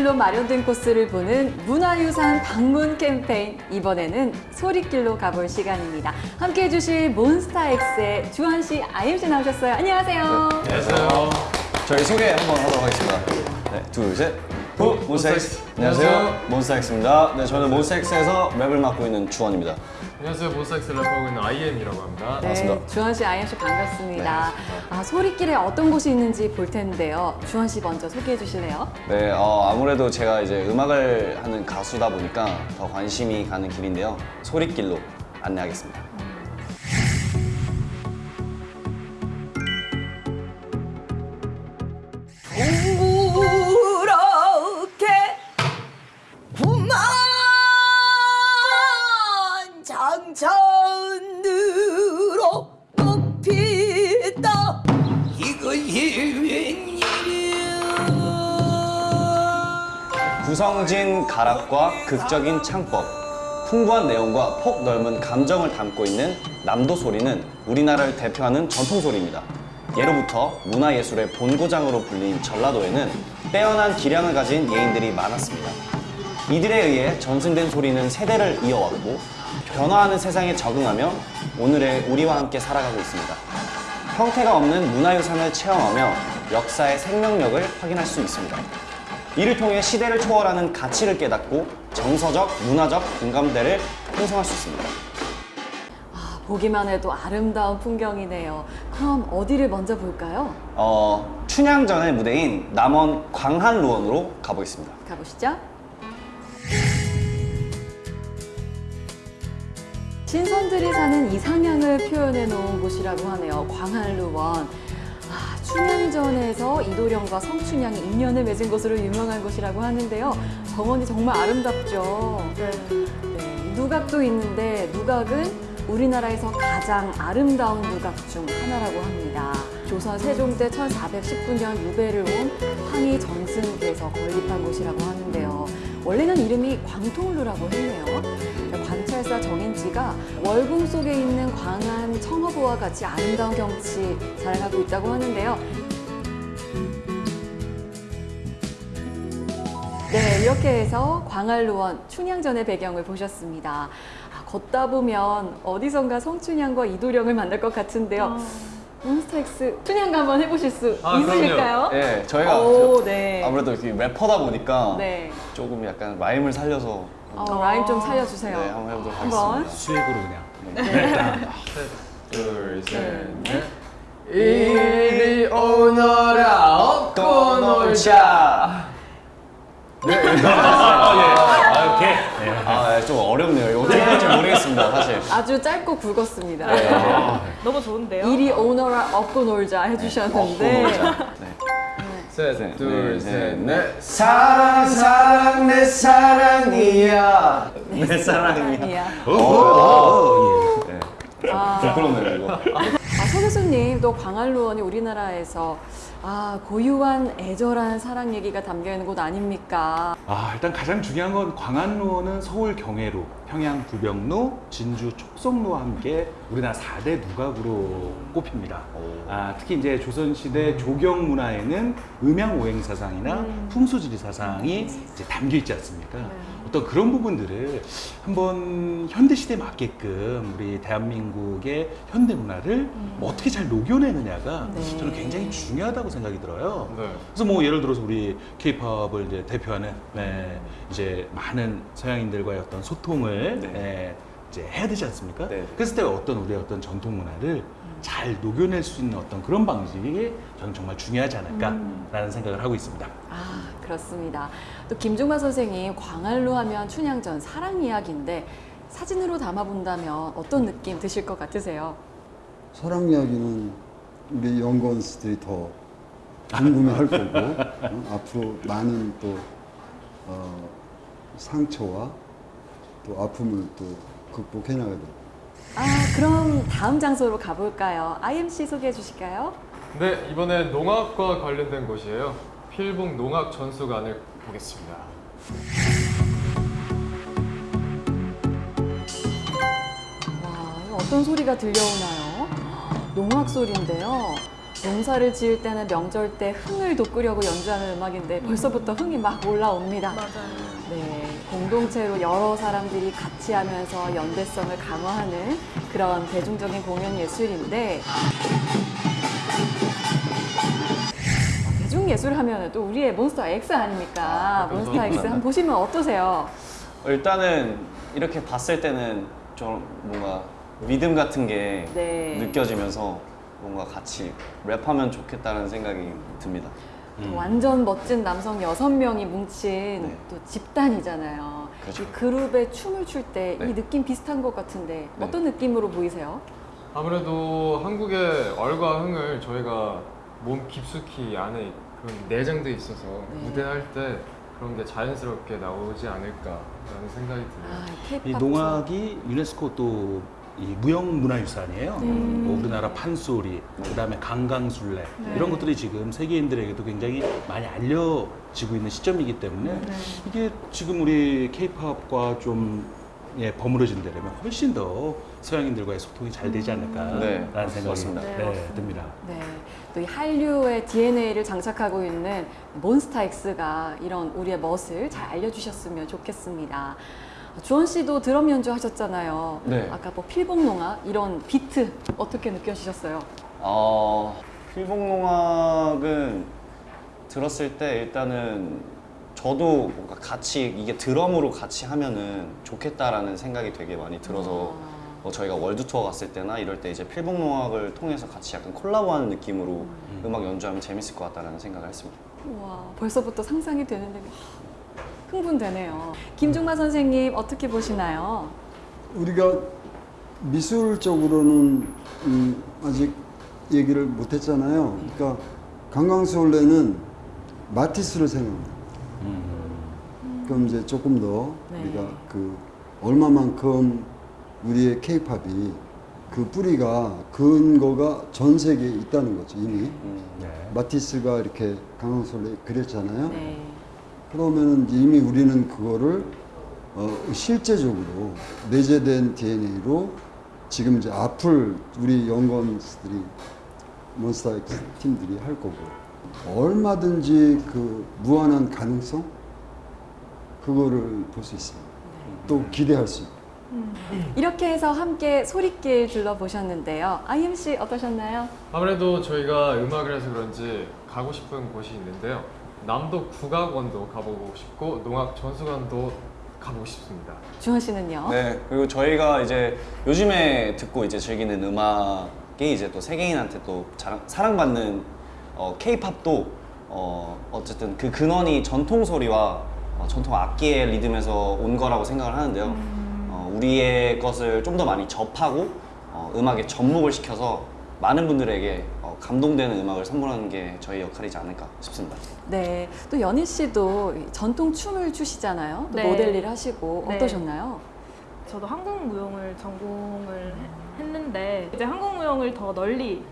17개 길로 마련된 코스를 보는 문화유산 방문 캠페인 이번에는 소리길로 가볼 시간입니다. 함께해 주실 몬스타엑스의 주헌 씨, 아이엠 씨 나오셨어요. 안녕하세요. 안녕하세요. 저희 소개 한번 하도록 하겠습니다. 네, 둘, 셋. 후, 몬스타엑스. 안녕하세요. 몬스타엑스입니다. 네, 저는 몬스타엑스에서 랩을 맡고 있는 주헌입니다. 안녕하세요. 몬스타엑스 랩 하고 있는 IM이라고 합니다. 네, 반갑습니다. 주헌 씨, 아이엠 씨 반갑습니다. 네, 아, 소리길에 어떤 곳이 있는지 볼 텐데요. 주헌 씨 먼저 소개해 주실래요? 네, 어, 아무래도 제가 이제 음악을 하는 가수다 보니까 더 관심이 가는 길인데요. 소리길로 안내하겠습니다. 동 구성진 가락과 극적인 창법, 풍부한 내용과 폭 넓은 감정을 담고 있는 남도 소리는 우리나라를 대표하는 전통 소리입니다. 예로부터 문화예술의 본고장으로 불린 전라도에는 빼어난 기량을 가진 예인들이 많았습니다. 이들에 의해 전승된 소리는 세대를 이어왔고 변화하는 세상에 적응하며 오늘의 우리와 함께 살아가고 있습니다. 형태가 없는 문화유산을 체험하며 역사의 생명력을 확인할 수 있습니다. 이를 통해 시대를 초월하는 가치를 깨닫고 정서적, 문화적 공감대를 형성할 수 있습니다. 아, 보기만 해도 아름다운 풍경이네요. 그럼 어디를 먼저 볼까요? 어, 춘향전의 무대인 남원 광한루원으로 가보겠습니다. 가보시죠. 신선들이 사는 이상향을 표현해 놓은 곳이라고 하네요. 광한루원. 아, 춘향전에서 이도령과 성춘향이 인연을 맺은 곳으로 유명한 곳이라고 하는데요. 정원이 정말 아름답죠. 네. 누각도 있는데 누각은 우리나라에서 가장 아름다운 누각 중 하나라고 합니다. 조선 세종 때 1419년 유배를 온 황희 전승께서 건립한 곳이라고 하는데요. 원래는 이름이 광통루라고 했네요. 관찰사 정인지가 월궁 속에 있는 광안 청허부와 같이 아름다운 경치 자랑하고 있다고 하는데요. 네, 이렇게 해서 광한루원 춘향전의 배경을 보셨습니다. 아, 걷다 보면 어디선가 성춘향과 이도령을 만날 것 같은데요. 몬스타엑스 춘향가 한번 해보실 수 아, 있으실까요? 네, 저희가 오, 네. 아무래도 이렇게 래퍼다 보니까 네. 조금 약간 라임을 살려서 어, 라임 좀 살려주세요. 네, 한번 해보도록 한번. 하겠습니다. 수액으로 그냥. 둘, 셋, 넷. 이리 오너라 업고 놀자. 아, 오케이. 네. 아, 네, 좀 어렵네요. 이거 어떻게 할지 모르겠습니다, 사실. 아주 짧고 굵었습니다. 네. 너무 좋은데요? 이리 오너라 업고 놀자 해주셨는데 네. 셋, 셋, 둘, 넷, 셋, 넷. 넷. 사랑, 사랑, 내 사랑이야. 내 사랑이야. 이야. 네. 아, 부끄럽네요, 이거. 아, 서 교수님 또 광안루원이 우리나라에서 아 고유한 애절한 사랑 얘기가 담겨 있는 곳 아닙니까? 아, 일단 가장 중요한 건 광안루원은 서울 경회로, 평양 부병루, 진주 촉성루와 함께 우리나라 4대 누각으로 꼽힙니다. 오. 아, 특히 이제 조선시대 조경 문화에는 음양 오행 사상이나 풍수지리 사상이 이제 담겨 있지 않습니까? 어떤 그런 부분들을 한번 현대 시대에 맞게끔 우리 대한민국의 현대 문화를 뭐 어떻게 잘 녹여내느냐가 네. 저는 굉장히 중요하다고 생각이 들어요. 네. 그래서 뭐 예를 들어서 우리 케이팝을 이제 대표하는 네, 이제 많은 서양인들과의 어떤 소통을 네. 네, 이제 해야 되지 않습니까? 네. 그랬을 때 어떤 우리의 어떤 전통 문화를 잘 녹여낼 수 있는 어떤 그런 방식이 저는 정말 중요하지 않을까라는 생각을 하고 있습니다. 아 그렇습니다. 또 김종만 선생님 광안루 하면 춘향전 사랑 이야기인데 사진으로 담아본다면 어떤 느낌 드실 것 같으세요? 사랑 이야기는 우리 연구원스들이 더 궁금해할 거고 어? 앞으로 많은 또 어, 상처와 또 아픔을 또 극복해 나가야 될아 그럼 다음 장소로 가볼까요? IMC 소개해 주실까요? 네, 이번엔 농악과 관련된 곳이에요. 필봉 농악 전수관을 보겠습니다. 와 어떤 소리가 들려오나요? 농악 소리인데요. 농사를 지을 때는 명절 때 흥을 돋구려고 연주하는 음악인데 벌써부터 흥이 막 올라옵니다. 맞아요. 네, 공동체로 여러 사람들이 같이 하면서 연대성을 강화하는 그런 대중적인 공연 예술인데 예술 하면 또 우리의 몬스터 X 아닙니까? 몬스터 X 한번 보시면 어떠세요? 일단은 이렇게 봤을 때는 좀 뭔가 리듬 같은 게 네. 느껴지면서 뭔가 같이 랩하면 좋겠다는 생각이 듭니다. 또 완전 멋진 남성 여섯 명이 뭉친 네. 또 집단이잖아요. 그렇죠. 이 그룹에 춤을 출 때이 네. 느낌 비슷한 것 같은데 네. 어떤 느낌으로 보이세요? 아무래도 한국의 얼과 흥을 저희가 몸 깊숙이 안에 그런 내장돼 있어서 네. 무대할 때 그런 게 자연스럽게 나오지 않을까라는 생각이 드네요. 아, 이 농악이 유네스코 또 이 무형문화유산이에요. 음. 뭐 우리나라 판소리, 그다음에 강강술래 네. 이런 것들이 지금 세계인들에게도 굉장히 많이 알려지고 있는 시점이기 때문에 네. 이게 지금 우리 K-팝과 좀 예, 버무려진 데라면 훨씬 더 서양인들과의 소통이 잘 되지 않을까라는 네, 생각이 맞습니다. 네, 네, 맞습니다. 듭니다. 네, 또 이 한류의 DNA를 장착하고 있는 몬스타엑스가 이런 우리의 멋을 잘 알려주셨으면 좋겠습니다. 주원 씨도 드럼 연주하셨잖아요. 네. 아까 뭐 필봉농악 이런 비트 어떻게 느껴지셨어요? 어, 필봉농악은 들었을 때 일단은 저도 뭔가 같이 이게 드럼으로 같이 하면은 좋겠다라는 생각이 되게 많이 들어서 뭐 저희가 월드 투어 갔을 때나 이럴 때 이제 필봉농악을 통해서 같이 약간 콜라보하는 느낌으로 음. 악 연주하면 재밌을 것 같다라는 생각을 했습니다. 와, 벌써부터 상상이 되는데 하, 흥분되네요. 김중마 선생님 어떻게 보시나요? 우리가 미술적으로는 음, 아직 얘기를 못했잖아요. 그러니까 강강수올레는 마티스를 생각합니다. 그럼 이제 조금 더 네. 우리가 그 얼마만큼 우리의 케이팝이 그 뿌리가 근거가 전 세계에 있다는 거죠 이미 음, 네. 마티스가 이렇게 강강수올레 그렸잖아요. 네. 그러면은 이미 우리는 그거를 어, 실제적으로 내재된 DNA로 지금 이제 앞을 우리 연구원들이 몬스타엑스 팀들이 할 거고 얼마든지 그 무한한 가능성 그거를 볼 수 있어요. 또 기대할 수 있고. 이렇게 해서 함께 소리길 둘러보셨는데요. 아이엠 씨 어떠셨나요? 아무래도 저희가 음악을 해서 그런지 가고 싶은 곳이 있는데요. 남도 국악원도 가보고 싶고 농악 전수관도 가보고 싶습니다. 주원 씨는요? 네, 그리고 저희가 이제 요즘에 듣고 이제 즐기는 음악이 이제 또 세계인한테 또 자랑, 사랑받는 어, K-팝도 어, 어쨌든 그 근원이 전통 소리와 어, 전통 악기의 리듬에서 온 거라고 생각을 하는데요. 어, 우리의 것을 좀 더 많이 접하고 어, 음악에 접목을 시켜서 많은 분들에게 어, 감동되는 음악을 선물하는 게 저희 역할이지 않을까 싶습니다. 네. 또 연희 씨도 이 전통 춤을 추시잖아요. 또 네. 모델 일 하시고 네. 어떠셨나요? 저도 한국 무용을 전공을 해- 했는데 이제 한국 무용을 더 널리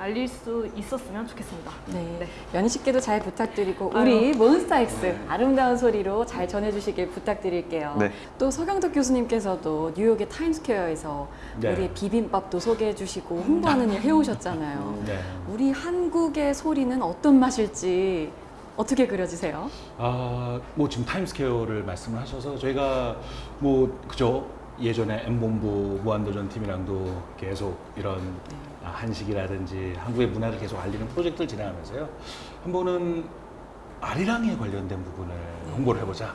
알릴 수 있었으면 좋겠습니다. 네. 네. 씨께도 잘 부탁드리고 아유. 우리 몬스타엑스 아름다운 소리로 잘 전해주시길 부탁드릴게요. 네. 또 서경덕 교수님께서도 뉴욕의 타임스퀘어에서 네. 우리 비빔밥도 소개해주시고 홍보하는 일 해오셨잖아요. 네. 우리 한국의 소리는 어떤 맛일지 어떻게 그려지세요? 아, 뭐 지금 타임스퀘어를 말씀을 하셔서 저희가 뭐 그죠 예전에 엠본부 무한도전 팀이랑도 계속 이런 아, 한식이라든지 한국의 문화를 계속 알리는 프로젝트를 진행하면서요. 한 번은 아리랑에 관련된 부분을 홍보를 해보자.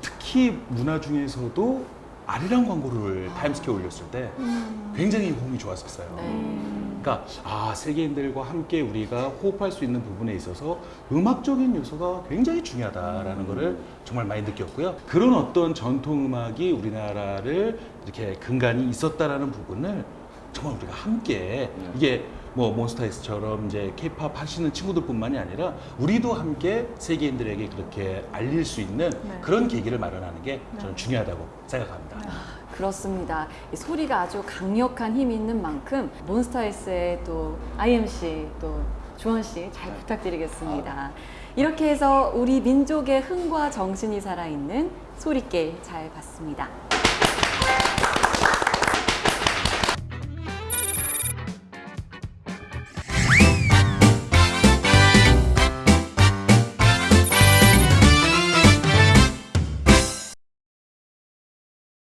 특히 문화 중에서도 아리랑 광고를 타임스퀘어 올렸을 때 굉장히 호응이 좋았었어요. 네. 그러니까 아 세계인들과 함께 우리가 호흡할 수 있는 부분에 있어서 음악적인 요소가 굉장히 중요하다라는 거를 정말 많이 느꼈고요. 그런 어떤 전통 음악이 우리나라를 이렇게 근간이 있었다라는 부분을 정말 우리가 함께 이게 뭐 몬스타엑스처럼 이제 케이팝 하시는 친구들뿐만이 아니라 우리도 함께 세계인들에게 그렇게 알릴 수 있는 네. 그런 계기를 마련하는 게 저는 중요하다고 생각합니다. 그렇습니다. 이 소리가 아주 강력한 힘이 있는 만큼 몬스타엑스의 또 IMC 또 주원 씨 잘 부탁드리겠습니다. 이렇게 해서 우리 민족의 흥과 정신이 살아있는 소리길 잘 봤습니다.